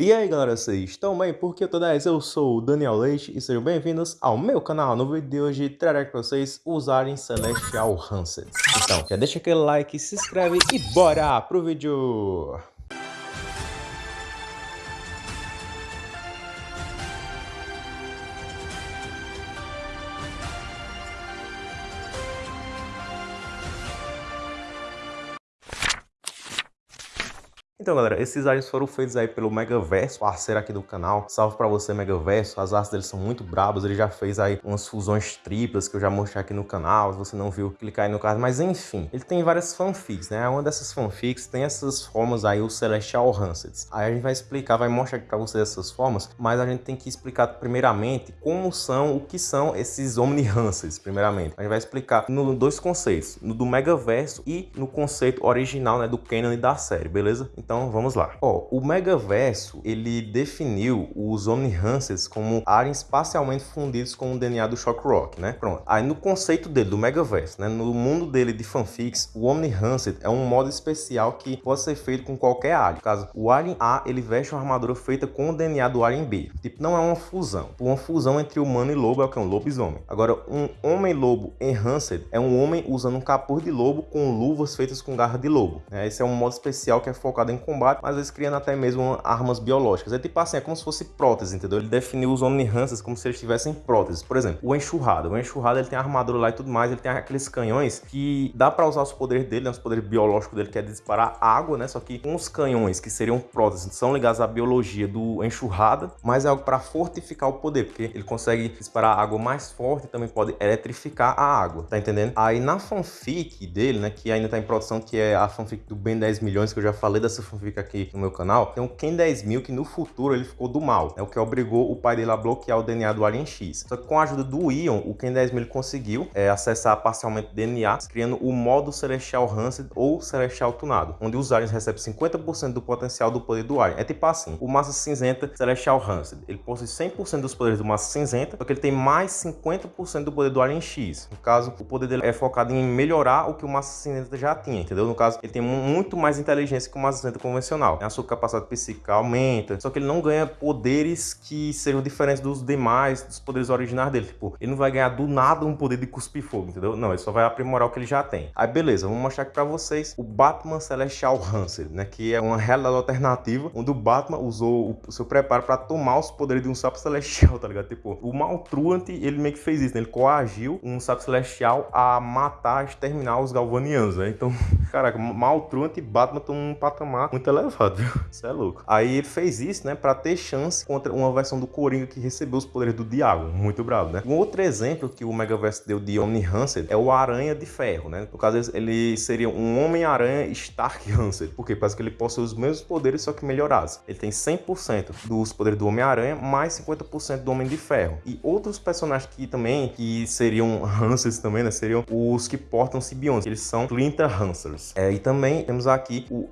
E aí galera, vocês estão bem? Porque toda vez eu sou o Daniel Leite e sejam bem-vindos ao meu canal. No vídeo de hoje trarei para vocês usarem Celestial Hansed. Então, já deixa aquele like, se inscreve e bora pro vídeo! Então, galera, esses aliens foram feitos aí pelo Megaverso, parceiro aqui do canal. Salve pra você, Megaverso. As artes dele são muito brabas. Ele já fez aí umas fusões triplas que eu já mostrei aqui no canal. Se você não viu, clica aí no card. Mas, enfim, ele tem várias fanfics, né? Uma dessas fanfics tem essas formas aí, o Celestial Hanseds. Aí a gente vai explicar, vai mostrar aqui pra vocês essas formas, mas a gente tem que explicar primeiramente como são, o que são esses Omni Hanseds, primeiramente. A gente vai explicar no dois conceitos, no do Megaverso e no conceito original, né, do canon e da série, beleza? Então, vamos lá. Ó, o Megaverso, ele definiu os Omnihancers como áreas espacialmente fundidos com o DNA do Shock Rock, né? Pronto. Aí no conceito dele, do Megaverso, né? No mundo dele de fanfics, o Omnihancer é um modo especial que pode ser feito com qualquer alien. No caso, o Alien A, ele veste uma armadura feita com o DNA do Alien B. Tipo, não é uma fusão. Uma fusão entre humano e lobo é o que é um lobisomem. Agora, um homem-lobo enhanced é um homem usando um capuz de lobo com luvas feitas com garra de lobo. Né? Esse é um modo especial que é focado em combate, mas eles criando até mesmo armas biológicas. É tipo assim, é como se fosse prótese, entendeu? Ele definiu os Omnihancers como se eles tivessem próteses. Por exemplo, o Enxurrada. O Enxurrada, ele tem armadura lá e tudo mais, ele tem aqueles canhões que dá para usar os poderes dele, né? os poderes biológicos dele, que é disparar água, né? Só que com os canhões que seriam próteses, são ligados à biologia do Enxurrada, mas é algo para fortificar o poder, porque ele consegue disparar água mais forte e também pode eletrificar a água, tá entendendo? Aí na fanfic dele, né, que ainda tá em produção, que é a fanfic do Ben 10 milhões, que eu já falei dessa fanfic aqui no meu canal, tem um Ken 10 mil que no futuro ele ficou do mal, é o que obrigou o pai dele a bloquear o DNA do Alien X. Só que com a ajuda do Ion, o Ken 10 mil conseguiu é, acessar parcialmente o DNA, criando o modo Celestial Rancid ou Celestial Tunado, onde os aliens recebem 50% do potencial do poder do Alien. É tipo assim, o Massa Cinzenta Celestial Rancid, ele possui 100% dos poderes do Massa Cinzenta, só que ele tem mais 50% do poder do Alien X. No caso, o poder dele é focado em melhorar o que o Massa Cinzenta já tinha, entendeu? No caso, ele tem muito mais inteligência que o Massa Convencional. A sua capacidade psíquica aumenta, só que ele não ganha poderes que sejam diferentes dos demais, dos poderes originais dele. Tipo, ele não vai ganhar do nada um poder de cuspir fogo, entendeu? Não, ele só vai aprimorar o que ele já tem. Aí beleza, vamos mostrar aqui pra vocês o Batman Celestial Hanser, né? Que é uma realidade alternativa, onde o Batman usou o seu preparo pra tomar os poderes de um sapo celestial, tá ligado? Tipo, o Maltruant, ele meio que fez isso, né? Ele coagiu um sapo celestial a matar, exterminar os galvanianos, né? Então, caraca, Maltruant e Batman estão num patamar muito elevado viu? Isso é louco. Aí ele fez isso, né, pra ter chance contra uma versão do Coringa que recebeu os poderes do Diabo. Muito bravo, né? Um outro exemplo que o Megaverse deu de Omni Hansed é o Aranha de Ferro, né? No caso, ele seria um Homem-Aranha Stark Hansed. Por quê? Parece que ele possui os mesmos poderes, só que melhorados. Ele tem 100% dos poderes do Homem-Aranha, mais 50% do Homem de Ferro. E outros personagens que também, que seriam Hansers também, né? Seriam os que portam simbiontes. Eles são Splinter Hansers. É, e também temos aqui o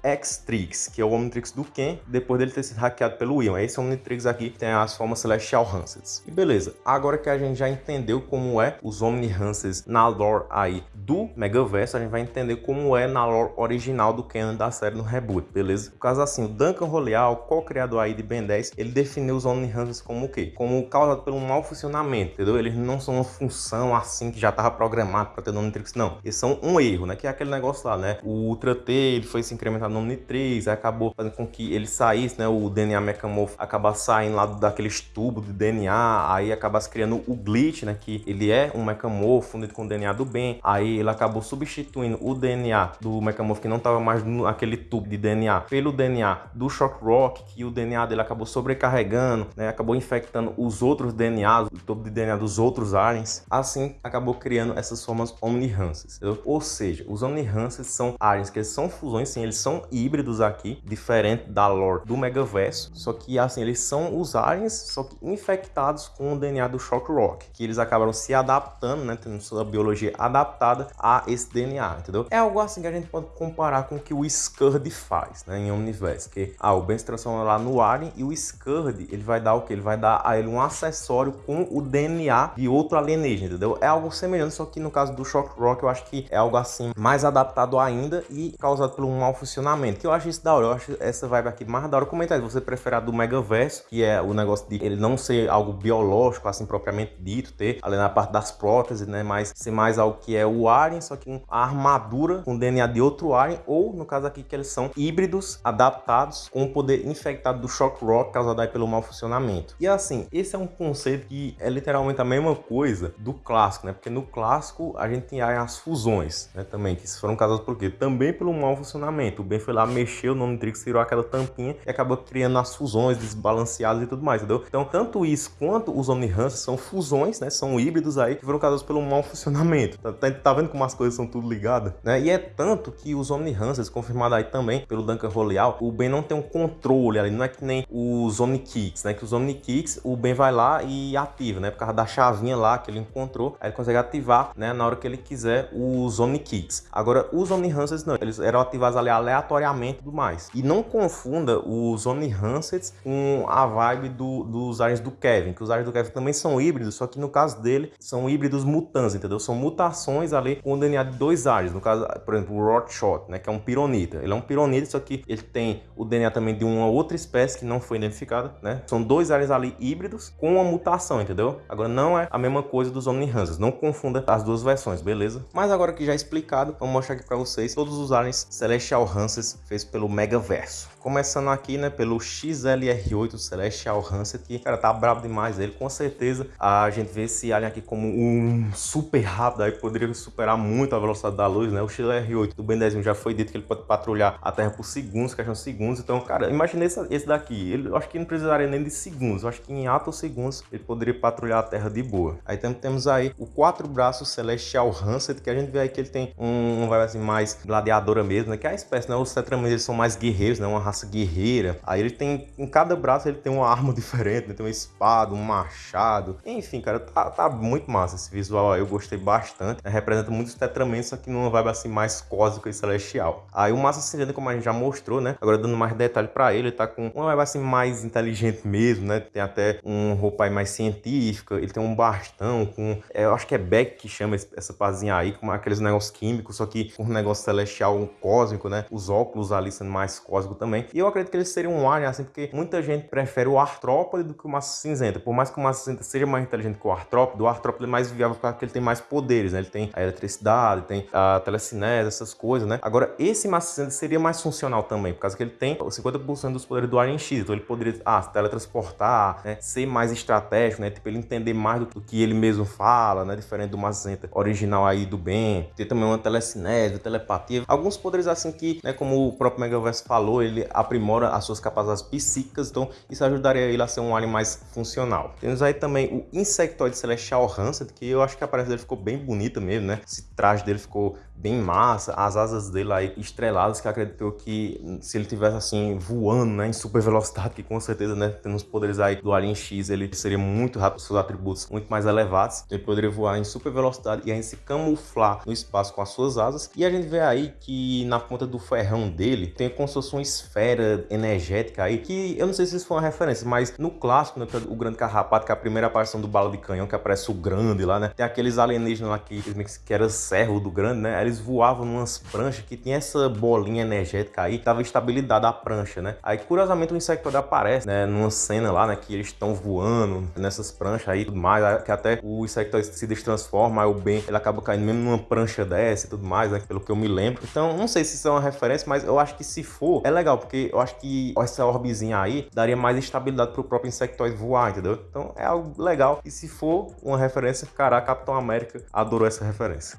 X-Trix, que é o Omnitrix do Ken, depois dele ter sido hackeado pelo Ion. Esse Omnitrix aqui tem as formas Celestial Hansets. E beleza, agora que a gente já entendeu como é os Omni Hansets na lore aí do Megaverse, a gente vai entender como é na lore original do Canon da série no reboot, beleza? No caso assim, o Duncan Roleal, co-criador aí de Ben 10, ele definiu os Omni Hansets como o quê? Como causado pelo mau funcionamento, entendeu? Eles não são uma função assim que já estava programado para ter no Omnitrix, não. Eles são um erro, né? Que é aquele negócio lá, né? O Ultra T, ele foi se incrementar no Omnitrix, aí acabou fazendo com que ele saísse, né? O DNA Mechamorph acaba saindo lá daqueles tubos de DNA, aí acaba criando o glitch, né? Que ele é um Mechamorph fundido com o DNA do bem. Aí ele acabou substituindo o DNA do Mechamorph que não estava mais naquele tubo de DNA pelo DNA do Shock Rock, que o DNA dele acabou sobrecarregando, né? Acabou infectando os outros DNAs, o tubo de DNA dos outros aliens. Assim, acabou criando essas formas Omnihances. Ou seja, os Omnihances são aliens que são fusões, sim, eles são híbridos aqui, diferente da lore do Megaverso, só que assim, eles são os aliens, só que infectados com o DNA do Shock Rock, que eles acabaram se adaptando, né, tendo sua biologia adaptada a esse DNA, entendeu? É algo assim que a gente pode comparar com o que o Scurd faz, né, em Omniverse, que ah, o Ben se transforma lá no alien e o Scurd, ele vai dar o que? Ele vai dar a ele um acessório com o DNA de outro alienígena, entendeu? É algo semelhante, só que no caso do Shock Rock eu acho que é algo assim mais adaptado ainda e causado por um mau funcionamento, que eu acho isso da hora, eu acho essa vibe aqui mais da hora. Comenta aí, você prefere a do Megaverso, que é o negócio de ele não ser algo biológico, assim, propriamente dito, ter ali na parte das próteses, né, mas ser mais algo que é o Alien, só que a armadura com DNA de outro Alien, ou no caso aqui que eles são híbridos adaptados com o poder infectado do Shock Rock causado aí pelo mau funcionamento. E assim, esse é um conceito que é literalmente a mesma coisa do clássico, né, porque no clássico a gente tem as fusões, né, também, que foram causadas por quê? Também pelo mau funcionamento. O Ben foi lá, mexeu no Omnitrix, tirou aquela tampinha e acabou criando as fusões desbalanceadas e tudo mais, entendeu? Então, tanto isso quanto os Omnihans são fusões, né? São híbridos aí que foram causados pelo mau funcionamento. Tá, tá, tá, vendo como as coisas são tudo ligadas? Né? E é tanto que os Omnihans, confirmado aí também pelo Duncan Roleal, o Ben não tem um controle ali, não é que nem os Omnikicks, né? Que os Omnikicks, o Ben vai lá e ativa, né? Por causa da chavinha lá que ele encontrou, aí ele consegue ativar, né? Na hora que ele quiser os Omnikicks. Agora, os Omnihancers não, eles eram ativados ali aleatoriamente tudo mais. E não confunda os Omnihancers com a vibe do, dos aliens do Kevin, que os aliens do Kevin também são híbridos, só que no caso dele são híbridos mutantes, entendeu? São mutações ali com o DNA de dois aliens, no caso, por exemplo, o Rotshot, né, que é um pironita. Ele é um pironita, só que ele tem o DNA também de uma outra espécie que não foi identificada, né? São dois aliens ali híbridos com uma mutação, entendeu? Agora não é a mesma coisa dos Omnihancers, não confunda as duas versões, beleza? Mas agora que já explicado, vamos mostrar aqui para vocês todos os aliens Celestial Hancers feitos pelo Megaverso. Começando aqui, né, pelo XLR8 Celestial Hanset, que, cara, tá brabo demais ele. Com certeza a gente vê esse alien aqui como um super rápido, aí poderia superar muito a velocidade da luz, né? O XLR8 do Ben 10 já foi dito que ele pode patrulhar a Terra por segundos, questão de segundos. Então, cara, imagine esse, esse daqui. Ele, eu acho que não precisaria nem de segundos. Eu acho que em atos segundos ele poderia patrulhar a Terra de boa. Aí temos aí o quatro braços Celestial Hanset, que a gente vê aí que ele tem um, vai assim, mais gladiadora mesmo, né? Que é a espécie, né? Os Tetramenes são mais guerreiros, né? Uma raça guerreira. Aí ele tem, em cada braço ele tem uma arma diferente, né? tem uma espada, um machado. Enfim, cara, tá, tá muito massa esse visual aí, eu gostei bastante. Né? Representa muitos tetramentos, só que numa vibe assim mais cósmica e celestial. Aí o Massa Cinzenta, como a gente já mostrou, né? Agora dando mais detalhe pra ele, ele tá com uma vibe assim mais inteligente mesmo, né? Tem até um roupa aí mais científica, ele tem um bastão com, é, eu acho que é Beck que chama essa pazinha aí, com aqueles negócios químicos, só que um negócio celestial, um cósmico, né? Os óculos ali sendo mais cósmico também. E eu acredito que ele seria um alien, assim, porque muita gente prefere o artrópode do que o massa cinzenta. Por mais que o massa cinzenta seja mais inteligente que o artrópode, o artrópode é mais viável porque ele tem mais poderes, né? Ele tem a eletricidade, tem a telecinese, essas coisas, né? Agora, esse massa cinzenta seria mais funcional também, por causa que ele tem 50% dos poderes do Alien X. Então ele poderia, ah, teletransportar, né? Ser mais estratégico, né? Tipo, ele entender mais do, do que ele mesmo fala, né? Diferente do massa cinzenta original aí do Ben. Ter também uma telecinese, telepatia. Alguns poderes assim que, né? Como o próprio Megaverse falou, ele aprimora as suas capacidades psíquicas, então isso ajudaria ele a ser um alien mais funcional. Temos aí também o Insectoid Celestial Rancid, que eu acho que a aparência dele ficou bem bonita mesmo, né? Esse traje dele ficou bem massa, as asas dele aí estreladas, que acreditou que se ele tivesse assim voando, né, em super velocidade, que com certeza, né, tendo os poderes aí do Alien X, ele seria muito rápido, seus atributos muito mais elevados, ele poderia voar em super velocidade e ainda se camuflar no espaço com as suas asas. E a gente vê aí que na ponta do ferrão dele tem como se fosse uma esfera energética aí, que eu não sei se isso foi uma referência, mas no clássico, né, o Grande Carrapato, que é a primeira aparição do Bala de Canhão, que aparece o Grande lá, né, tem aqueles alienígenas lá que, que era servo do Grande, né, eles voavam numas pranchas que tinha essa bolinha energética aí, que dava estabilidade à prancha, né. Aí, curiosamente, o Insectoid aparece, né, numa cena lá, né, que eles estão voando nessas pranchas aí e tudo mais, que até o Insectoid se destransforma, aí o Ben, ele acaba caindo mesmo numa prancha dessa e tudo mais, né, pelo que eu me lembro. Então, não sei se isso é uma referência, mas eu acho que se for, é legal, porque eu acho que essa orbezinha aí daria mais estabilidade pro próprio Insectoid voar, entendeu? Então, é algo legal. E se for uma referência, caraca, Capitão América adorou essa referência.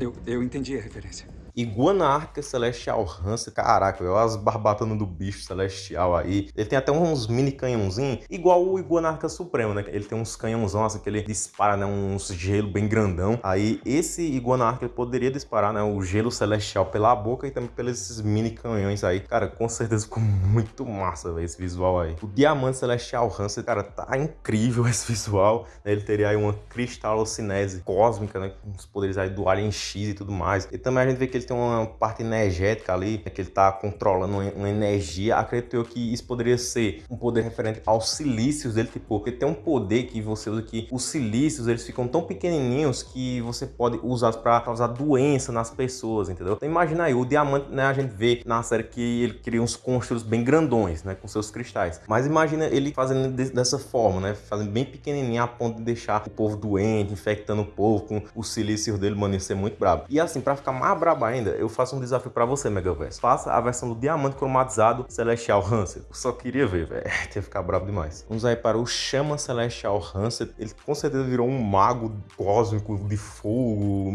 Eu, eu entendi a referência. Iguana Ártica Celestial Hansa, caraca, olha as barbatanas do bicho celestial aí. Ele tem até uns mini canhãozinhos, igual o Iguana Ártica Supremo, né? Ele tem uns canhãozão assim que ele dispara, né? Uns gelo bem grandão. Aí esse Iguana Ártica poderia disparar, né? O gelo celestial pela boca e também pelos mini canhões aí. Cara, com certeza ficou muito massa, velho, esse visual aí. O Diamante Celestial Hansa, cara, tá incrível esse visual. Né? Ele teria aí uma cristalocinese cósmica, né? Com os poderes aí do Alien X e tudo mais. E também a gente vê que ele tem uma parte energética ali, né, que ele tá controlando uma energia. Acredito eu que isso poderia ser um poder referente aos silícios dele, tipo, porque tem um poder que você usa que os silícios, eles ficam tão pequenininhos que você pode usar para causar doença nas pessoas, entendeu? Então imagina aí, o diamante, né, a gente vê na série que ele cria uns construtos bem grandões, né, com seus cristais. Mas imagina ele fazendo dessa forma, né, fazendo bem pequenininho a ponto de deixar o povo doente, infectando o povo com os silícios dele, mano, isso é muito brabo. E assim, para ficar mais brabo ainda, eu faço um desafio para você, Megaverse. Faça a versão do diamante cromatizado Celestial Hanset. Eu só queria ver, velho. Tem que ficar brabo demais. Vamos aí para o Chama Celestial Hanset. Ele com certeza virou um mago cósmico de fogo.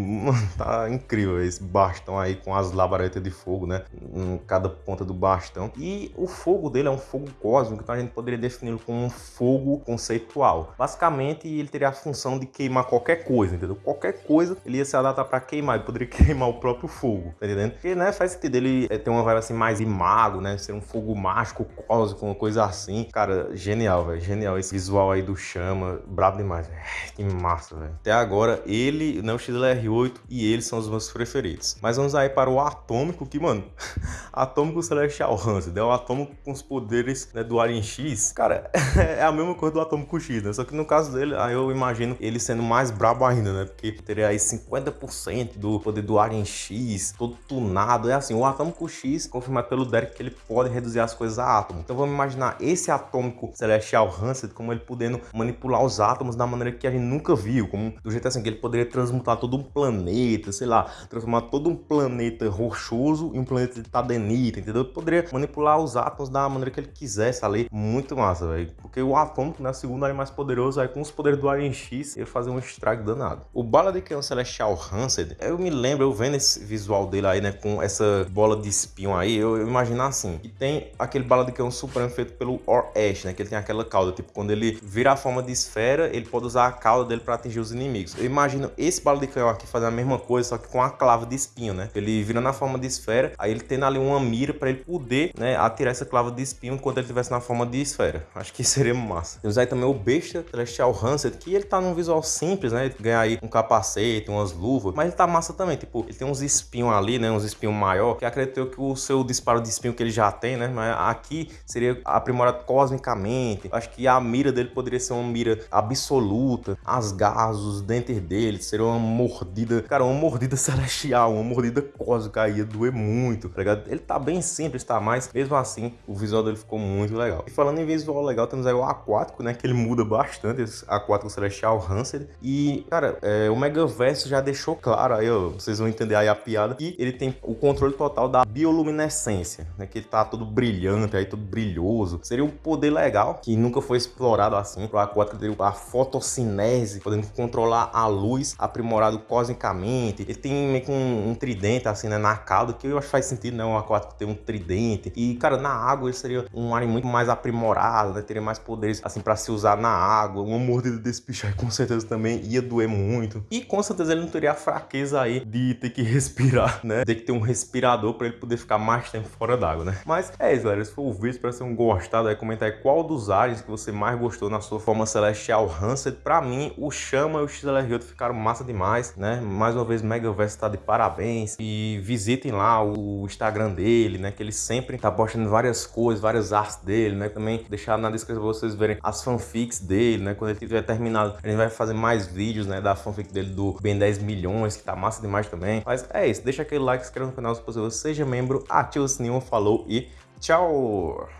Tá incrível esse bastão aí com as labaredas de fogo, né? Em cada ponta do bastão. E o fogo dele é um fogo cósmico, então a gente poderia defini-lo como um fogo conceitual. Basicamente, ele teria a função de queimar qualquer coisa, entendeu? Qualquer coisa ele ia se adaptar para queimar, ele poderia queimar o próprio fogo, tá entendendo? Porque, né, faz sentido ele é, ter uma vibe assim mais de mago, né? Ser um fogo mágico, cósmico, uma coisa assim. Cara, genial, velho. Genial esse visual aí do chama. Brabo demais, velho. Que massa, velho. Até agora, ele, né, o XLR8 e ele são os meus preferidos. Mas vamos aí para o Atômico, que, mano, Atômico Celestial Hansen, é o Atômico com os poderes né, do Alien X. Cara, é a mesma coisa do Atômico X, né? Só que no caso dele, aí eu imagino ele sendo mais brabo ainda, né? Porque teria aí 50% do poder do Alien X, todo tunado. É assim, o Atômico X, confirmado pelo Derek, que ele pode reduzir as coisas a átomo. Então vamos imaginar esse Atômico Celestial Hansen como ele podendo manipular os átomos da maneira que a gente nunca viu, como do jeito assim, que ele poderia transmutar todo um planeta, sei lá, transformar todo um planeta rochoso em um planeta de tadenita, entendeu? Ele poderia manipular os átomos da maneira que ele quisesse ali. Muito massa, velho. Porque o Atômico, né, segundo ele mais poderoso, aí com os poderes do Alien X, ia fazer um estrago danado. O Bala de Canhão Celestial Hansed, eu me lembro, eu vendo esse visual dele aí, né, com essa bola de espinho aí, eu, imagino assim, que tem aquele Bala de Canhão Supremo feito pelo Or Ash, né, que ele tem aquela cauda, tipo, quando ele vira a forma de esfera, ele pode usar a cauda dele para atingir os inimigos. Eu imagino esse Bala de Canhão aqui fazendo a mesma coisa, só que com a clava de espinho, né, ele vira na forma de esfera, aí ele tendo ali uma mira para ele poder, né, atirar essa clava de espinho enquanto ele estivesse na forma de esfera. Acho que seria massa. Temos aí também o Besta Celestial Hansed, que ele tá num visual simples, né? Ele ganha aí um capacete, umas luvas, mas ele tá massa também, tipo, ele tem uns espinhos ali, né? Uns espinhos maior, que acredito que o seu disparo de espinho que ele já tem, né? Mas aqui seria aprimorado cosmicamente. Acho que a mira dele poderia ser uma mira absoluta. As garras, os dentes dele, seria uma mordida, cara, uma mordida celestial, uma mordida cósmica ia doer muito, tá ligado? Ele tá bem simples, tá? Mas mesmo assim, o visual dele ficou muito legal. E falando em visual legal, temos aí o aquático, né? Que ele muda bastante, esse aquático celestial Hansel. E, cara, é, o Megaverse já deixou claro aí, ó, vocês vão entender aí a piada, que ele tem o controle total da bioluminescência, né? Que ele tá todo brilhante aí, todo brilhoso. Seria um poder legal, que nunca foi explorado assim. O aquático teria a fotossinese, podendo controlar a luz, aprimorado cosmicamente. Ele tem meio que um, um tridente assim, né? Na cauda, que eu acho que faz sentido, né? Um aquático ter um tridente. E, cara, na água ele seria um alien muito mais aprimorado, né? Teria mais poderes, assim, para se usar na água. Uma mordida desse bicho aí com certeza também ia doer muito. E com certeza ele não teria a fraqueza aí de ter que respirar, né? Ter que ter um respirador para ele poder ficar mais tempo fora d'água, né? Mas é isso, galera. Esse foi o vídeo. Espero que vocês tenham gostado. Aí comenta aí qual dos aliens que você mais gostou na sua forma celestial Hansed. Pra mim, o Chama e o XLR8 ficaram massa demais, né? Mais uma vez, Megaverse tá de parabéns. E visitem lá o Instagram dele, né? Que ele sempre tá postando várias coisas, várias artes dele, né? Também deixar na descrição pra vocês verem as fanfics dele, né? Quando ele tiver terminado, a gente vai fazer mais vídeos, né? Da fanfic dele do Ben 10 milhões, que tá massa demais também. Mas é isso, deixa aquele like, se inscreva no canal se possível, seja membro, ativa o sininho, falou e tchau!